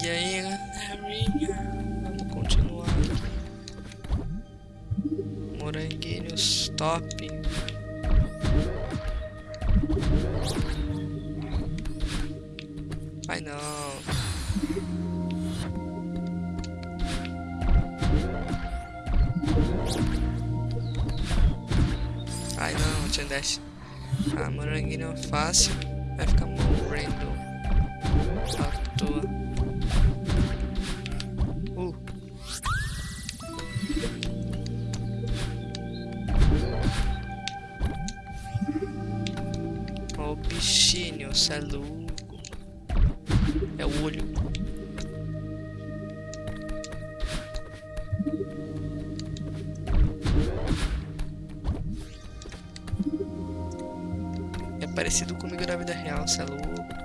Segue aí, galerinha. Vamos continuar. Moranguinhos top. Ai não. Ai não, tinha dash. Ah, moranguinho fácil. Vai ficar morrendo. À toa. É louco. É o olho. É parecido comigo na vida real, cê é louco.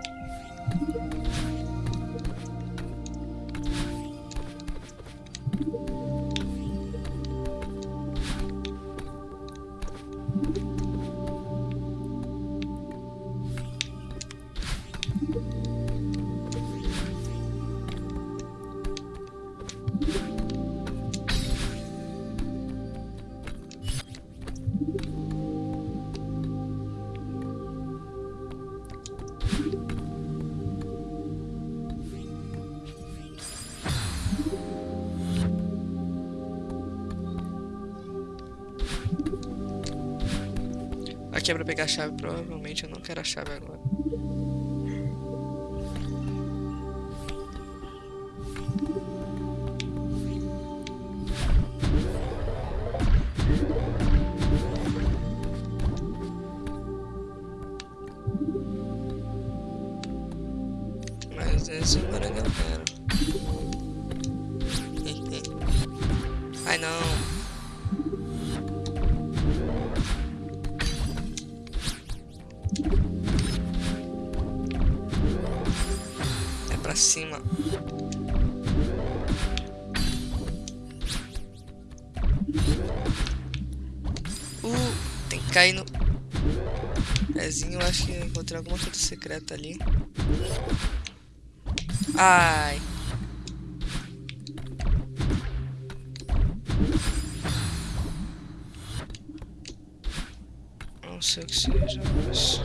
É pra pegar a chave, provavelmente eu não quero a chave agora. Pra cima. Uh, tem que cair no pezinho. Acho que encontrei alguma coisa secreta ali. Ai. Não sei o que seja, mas.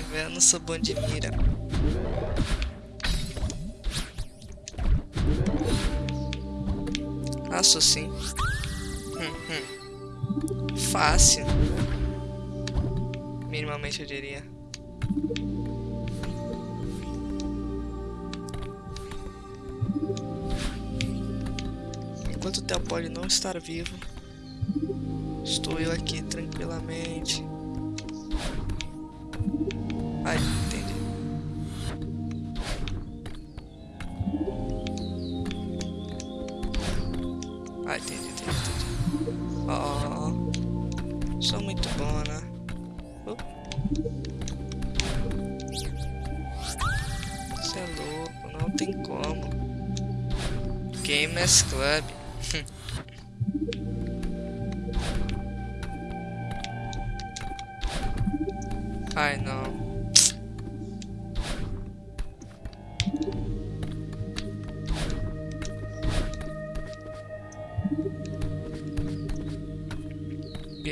Ai, velho, eu não sou bom de mira. Ah, sim. Hum, hum. Fácil. Minimamente eu diria. Enquanto o Theo pode não estar vivo, estou eu aqui tranquilamente. Ai, entendi. Ah, entendi, entendi, entendi. Oh, sou muito bom, né? Você é louco, não tem como. Gamers Club.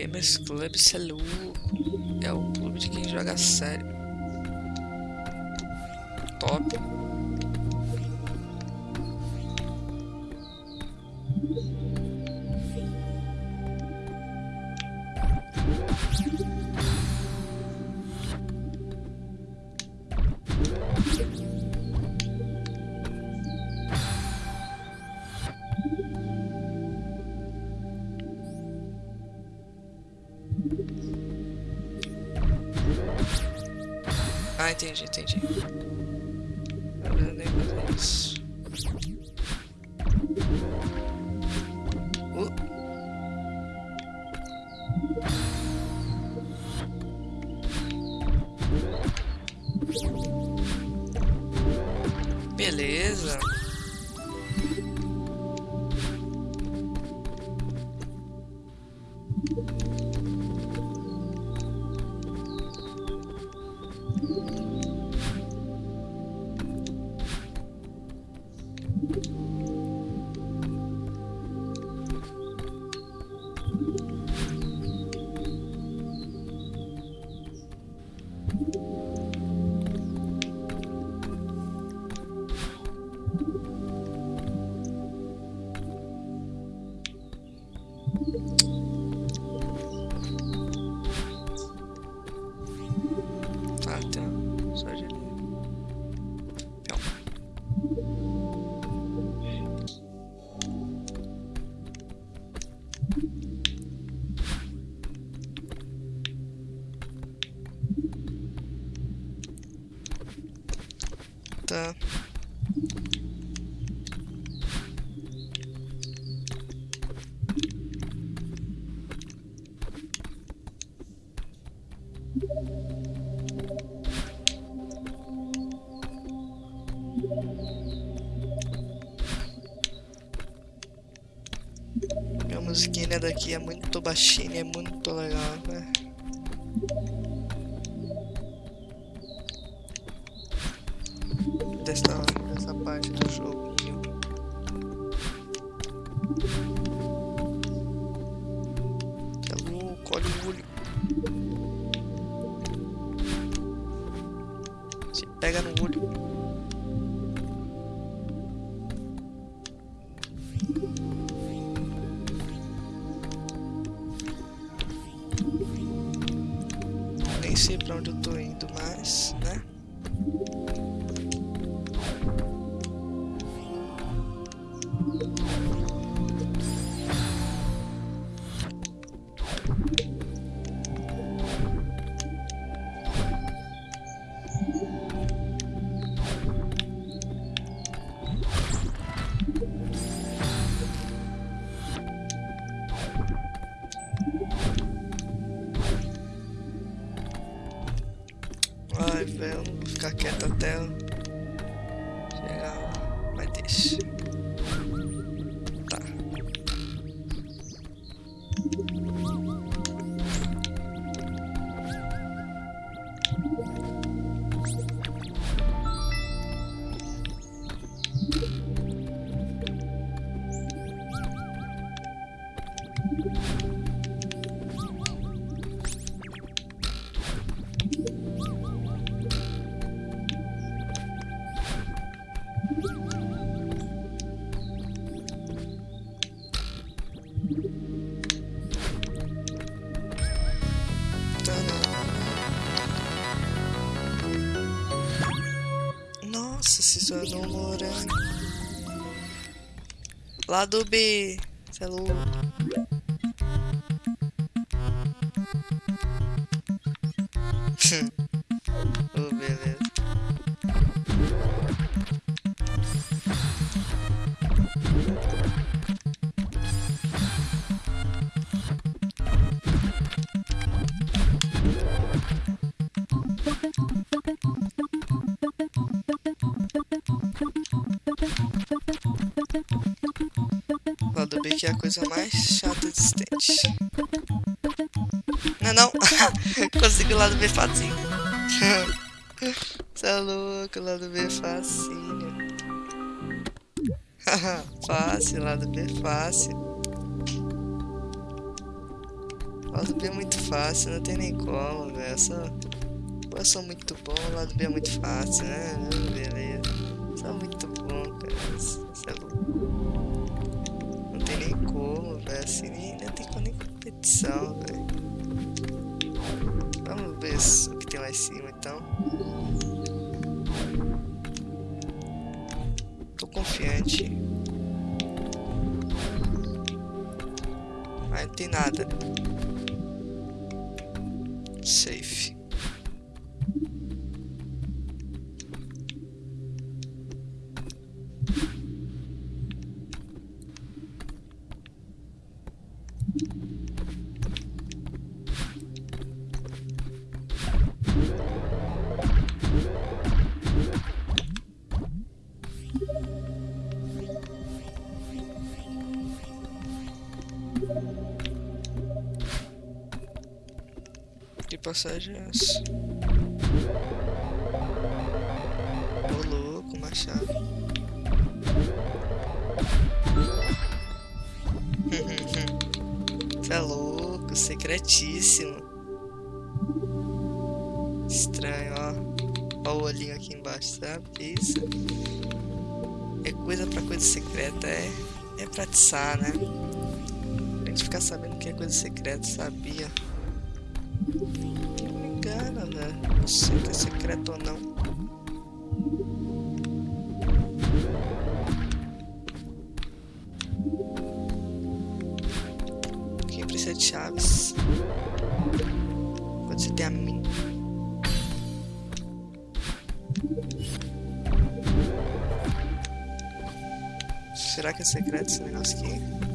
Gamers Club, cê é louco. É o clube de quem joga sério. Top. Ah, entendi, entendi. Tá. A musiquinha daqui é muito baixinha, é muito legal, né? Pega no olho. Nem sei pra onde eu tô indo mais, né? Velho, vou ficar quieto até Nossa, se tornou um morango. Lado B. Cê é louco. Que é a coisa mais chata existente. Não, não. Consegui o lado B facinho. Você é louco, lado B facinho. fácil, lado B fácil. Lado B é muito fácil, não tem nem como, velho. Eu sou, eu sou muito bom, lado B é muito fácil, né? Beleza. Sou muito bom, cara. Não tem nem competição, velho. Vamos ver o que tem lá em cima, então. Tô confiante. Mas não tem nada. Safe. Passagem é essa? Ô louco, uma chave. É louco, secretíssimo. Estranho, ó. Ó o olhinho aqui embaixo, sabe? Isso. É coisa pra coisa secreta, é, é pra atiçar, né? A gente ficar sabendo que é coisa secreta, sabia? se é secreto ou não. Quem precisa de chaves? Pode ser tem a mim? Será que é secreto esse negócio aqui?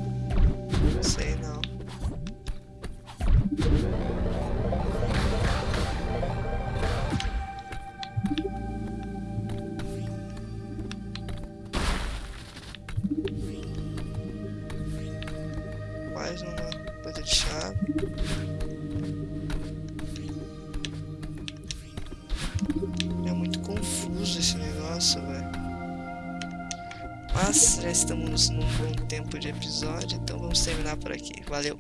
É muito confuso esse negócio, velho. Mas já estamos num bom tempo de episódio, então vamos terminar por aqui. Valeu!